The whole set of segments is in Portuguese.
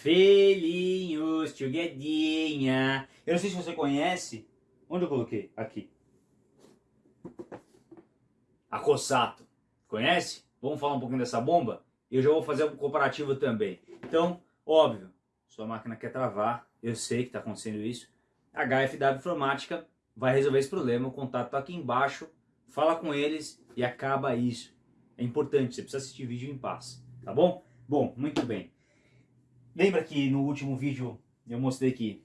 Filhinhos, tio Guedinha. Eu não sei se você conhece. Onde eu coloquei? Aqui. A Cossato. Conhece? Vamos falar um pouquinho dessa bomba? Eu já vou fazer um comparativo também. Então, óbvio, sua máquina quer travar. Eu sei que está acontecendo isso. A HFW Informática vai resolver esse problema. O contato está aqui embaixo. Fala com eles e acaba isso. É importante, você precisa assistir vídeo em paz. Tá bom? Bom, muito bem. Lembra que no último vídeo eu mostrei que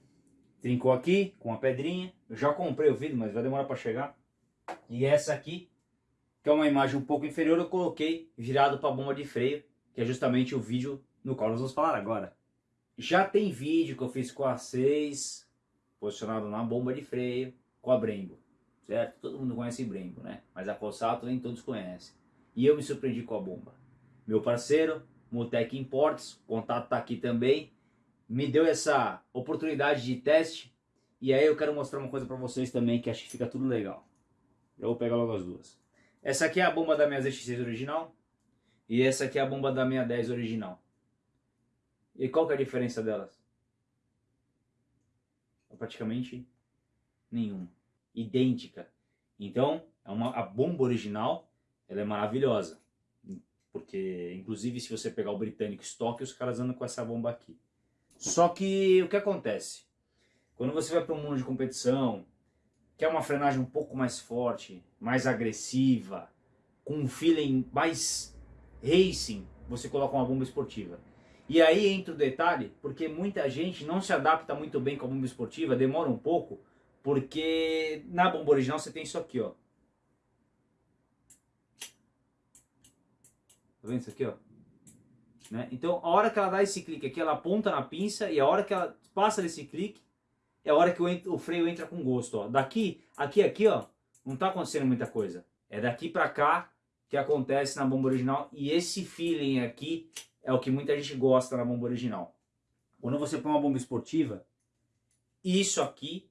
trincou aqui com a pedrinha. Eu já comprei o vidro, mas vai demorar para chegar. E essa aqui, que é uma imagem um pouco inferior, eu coloquei virado para a bomba de freio, que é justamente o vídeo no qual nós vamos falar agora. Já tem vídeo que eu fiz com a 6, posicionado na bomba de freio, com a Brembo, certo? Todo mundo conhece Brembo, né? Mas a Fossato nem todos conhecem. E eu me surpreendi com a bomba. Meu parceiro, Mutec Imports, o contato está aqui também, me deu essa oportunidade de teste e aí eu quero mostrar uma coisa para vocês também que acho que fica tudo legal. Eu vou pegar logo as duas. Essa aqui é a bomba da minha ZX6 original e essa aqui é a bomba da minha 10 original. E qual que é a diferença delas? É praticamente nenhuma. Idêntica. Então, é uma, a bomba original ela é maravilhosa. Porque, inclusive, se você pegar o britânico estoque, os caras andam com essa bomba aqui. Só que, o que acontece? Quando você vai para um mundo de competição, quer uma frenagem um pouco mais forte, mais agressiva, com um feeling mais racing, você coloca uma bomba esportiva. E aí entra o detalhe, porque muita gente não se adapta muito bem com a bomba esportiva, demora um pouco, porque na bomba original você tem isso aqui, ó. Tá vendo isso aqui, ó? Né? Então, a hora que ela dá esse clique aqui, ela aponta na pinça e a hora que ela passa desse clique, é a hora que o, o freio entra com gosto, ó. Daqui, aqui, aqui, ó, não tá acontecendo muita coisa. É daqui pra cá que acontece na bomba original e esse feeling aqui é o que muita gente gosta na bomba original. Quando você põe uma bomba esportiva, isso aqui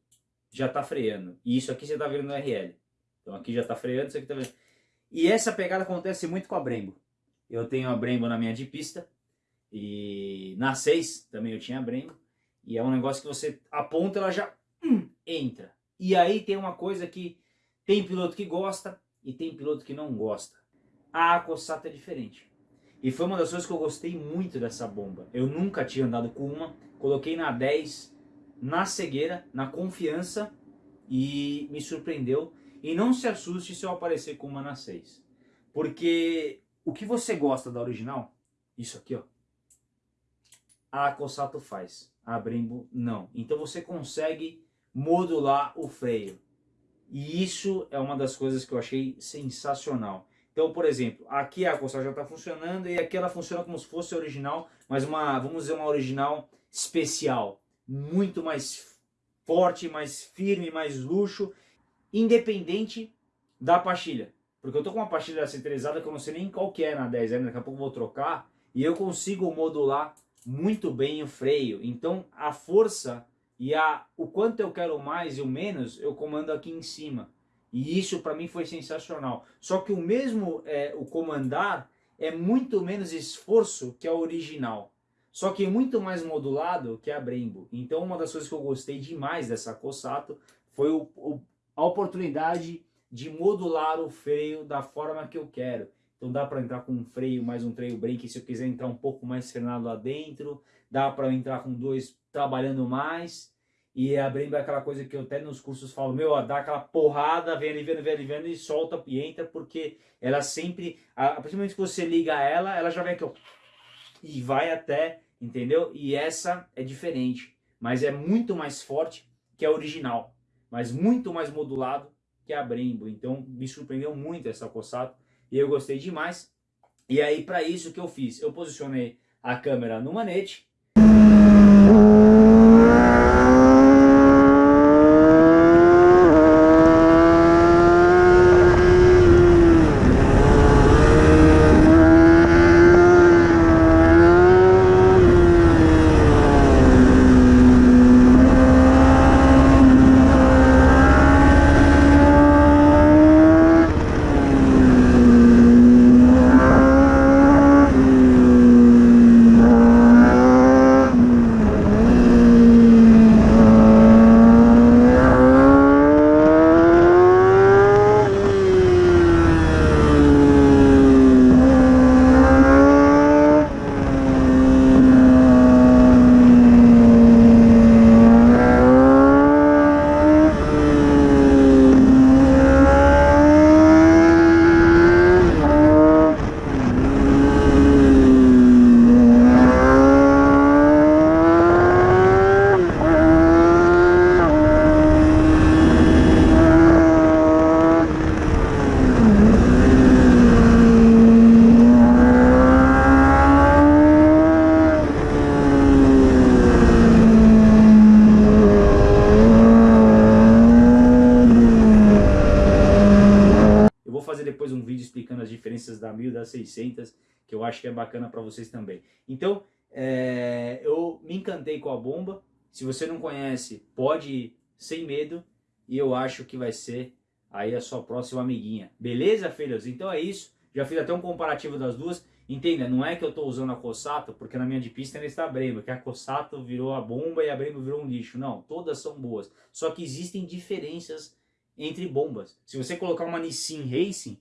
já tá freando. E isso aqui você tá vendo no RL. Então aqui já tá freando, isso aqui tá vendo. E essa pegada acontece muito com a Brembo. Eu tenho a Brembo na minha de pista. E na 6 também eu tinha a Brembo. E é um negócio que você aponta, ela já hum, entra. E aí tem uma coisa que tem piloto que gosta e tem piloto que não gosta. A Acossata é diferente. E foi uma das coisas que eu gostei muito dessa bomba. Eu nunca tinha andado com uma. Coloquei na 10, na cegueira, na confiança e me surpreendeu. E não se assuste se eu aparecer com uma na 6. Porque o que você gosta da original, isso aqui, ó, a Cossato faz, a Brembo não. Então você consegue modular o freio. E isso é uma das coisas que eu achei sensacional. Então, por exemplo, aqui a Cossato já está funcionando e aqui ela funciona como se fosse original, mas uma, vamos dizer, uma original especial. Muito mais forte, mais firme, mais luxo, independente da pastilha. Porque eu tô com uma pastilha centralizada que eu não sei nem qual que é na 10 daqui a pouco vou trocar, e eu consigo modular muito bem o freio. Então a força e a, o quanto eu quero mais e o menos, eu comando aqui em cima. E isso para mim foi sensacional. Só que o mesmo, é, o comandar, é muito menos esforço que a original. Só que é muito mais modulado que a Brembo. Então uma das coisas que eu gostei demais dessa Cossato foi o, o, a oportunidade de modular o freio da forma que eu quero. Então dá para entrar com um freio mais um trail brake se eu quiser entrar um pouco mais frenado lá dentro. Dá para entrar com dois trabalhando mais. E a Brembo é aquela coisa que eu até nos cursos falo, meu, ó, dá aquela porrada, vem ali, vem ali, vem ali, vem ali, e solta e entra, porque ela sempre, a, principalmente que você liga ela, ela já vem aqui, ó, e vai até, entendeu? E essa é diferente, mas é muito mais forte que a original, mas muito mais modulado que é a Brembo. Então me surpreendeu muito essa Cossato e eu gostei demais. E aí para isso que eu fiz? Eu posicionei a câmera no manete das 600, que eu acho que é bacana para vocês também. Então, é, eu me encantei com a bomba. Se você não conhece, pode ir sem medo. E eu acho que vai ser aí a sua próxima amiguinha. Beleza, filhos? Então é isso. Já fiz até um comparativo das duas. Entenda, não é que eu estou usando a Cossato, porque na minha de pista ainda está a Brembo, que a Cossato virou a bomba e a Brembo virou um lixo. Não, todas são boas. Só que existem diferenças entre bombas. Se você colocar uma Nissin Racing,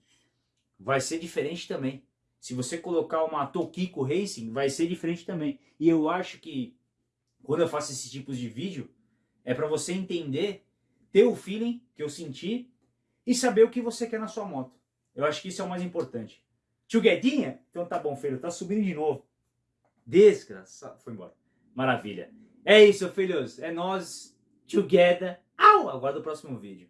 vai ser diferente também. Se você colocar uma Tokiko Racing, vai ser diferente também. E eu acho que quando eu faço esses tipos de vídeo, é para você entender, ter o feeling que eu senti e saber o que você quer na sua moto. Eu acho que isso é o mais importante. Tio Guedinha? Então tá bom, filho, tá subindo de novo. Desgraçado. Foi embora. Maravilha. É isso, filhos. É nós together. Au! Aguardo o próximo vídeo.